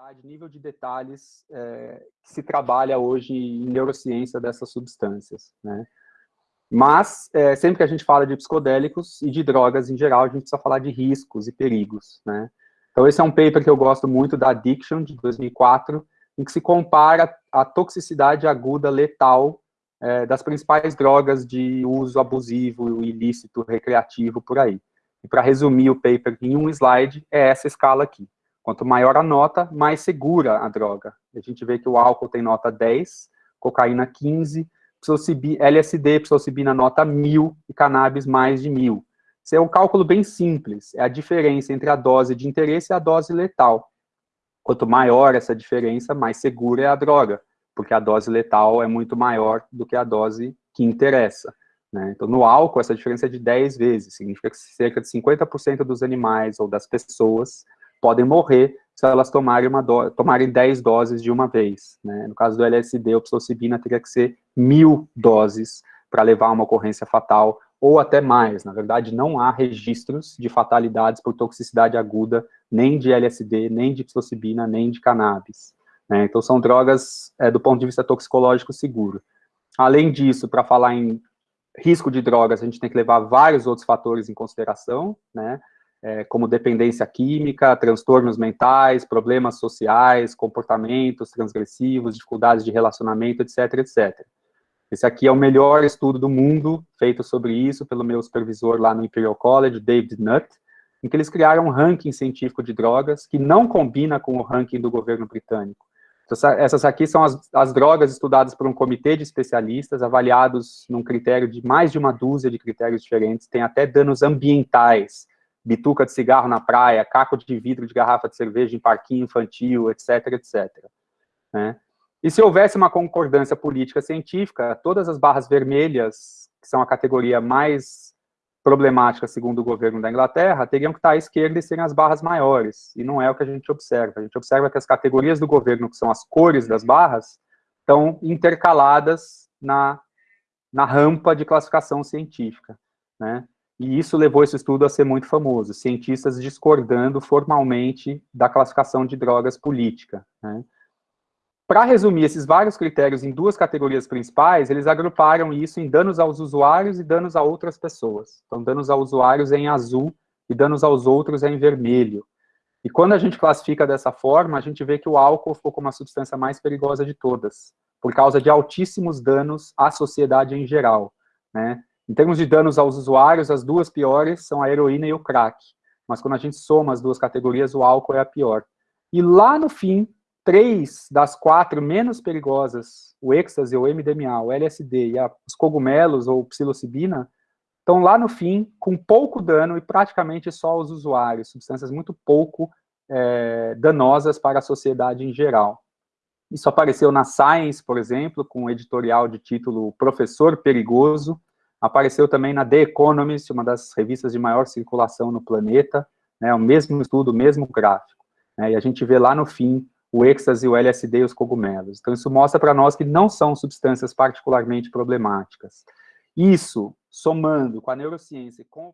complexidade, nível de detalhes é, que se trabalha hoje em neurociência dessas substâncias, né? Mas, é, sempre que a gente fala de psicodélicos e de drogas em geral, a gente precisa falar de riscos e perigos, né? Então, esse é um paper que eu gosto muito, da Addiction, de 2004, em que se compara a toxicidade aguda letal é, das principais drogas de uso abusivo, ilícito, recreativo, por aí. E para resumir o paper em um slide, é essa escala aqui. Quanto maior a nota, mais segura a droga. A gente vê que o álcool tem nota 10, cocaína 15, LSD, psilocibina nota 1000 e cannabis mais de 1000. Isso é um cálculo bem simples, é a diferença entre a dose de interesse e a dose letal. Quanto maior essa diferença, mais segura é a droga, porque a dose letal é muito maior do que a dose que interessa. Né? Então, no álcool, essa diferença é de 10 vezes, significa que cerca de 50% dos animais ou das pessoas podem morrer se elas tomarem, uma do tomarem 10 doses de uma vez. Né? No caso do LSD, a psilocibina teria que ser mil doses para levar a uma ocorrência fatal, ou até mais. Na verdade, não há registros de fatalidades por toxicidade aguda, nem de LSD, nem de psilocibina, nem de cannabis. Né? Então, são drogas, é, do ponto de vista toxicológico, seguro. Além disso, para falar em risco de drogas, a gente tem que levar vários outros fatores em consideração, né? É, como dependência química, transtornos mentais, problemas sociais, comportamentos transgressivos, dificuldades de relacionamento, etc, etc. Esse aqui é o melhor estudo do mundo feito sobre isso pelo meu supervisor lá no Imperial College, David Nutt, em que eles criaram um ranking científico de drogas que não combina com o ranking do governo britânico. Então, essas aqui são as, as, drogas estudadas por um comitê de especialistas, avaliados num critério de mais de uma dúzia de critérios diferentes, tem até danos ambientais, bituca de cigarro na praia, caco de vidro de garrafa de cerveja em parquinho infantil, etc, etc. Né? E se houvesse uma concordância política científica, todas as barras vermelhas, que são a categoria mais problemática, segundo o governo da Inglaterra, teriam que estar à esquerda e serem as barras maiores, e não é o que a gente observa. A gente observa que as categorias do governo, que são as cores das barras, estão intercaladas na, na rampa de classificação científica, né? E isso levou esse estudo a ser muito famoso, cientistas discordando formalmente da classificação de drogas política, né? Para resumir esses vários critérios em duas categorias principais, eles agruparam isso em danos aos usuários e danos a outras pessoas. Então, danos aos usuários é em azul e danos aos outros é em vermelho. E quando a gente classifica dessa forma, a gente vê que o álcool ficou como a substância mais perigosa de todas, por causa de altíssimos danos à sociedade em geral. Né? Em termos de danos aos usuários, as duas piores são a heroína e o crack. Mas quando a gente soma as duas categorias, o álcool é a pior. E lá no fim, três das quatro menos perigosas, o êxtase, o MDMA, o LSD e a, os cogumelos ou psilocibina, estão lá no fim com pouco dano e praticamente só os usuários, substâncias muito pouco é, danosas para a sociedade em geral. Isso apareceu na Science, por exemplo, com um editorial de título Professor Perigoso, apareceu também na The Economist, uma das revistas de maior circulação no planeta, né, o mesmo estudo, o mesmo gráfico. Né, e a gente vê lá no fim o êxtase, o LSD e os cogumelos. Então, isso mostra para nós que não são substâncias particularmente problemáticas. Isso, somando com a neurociência e com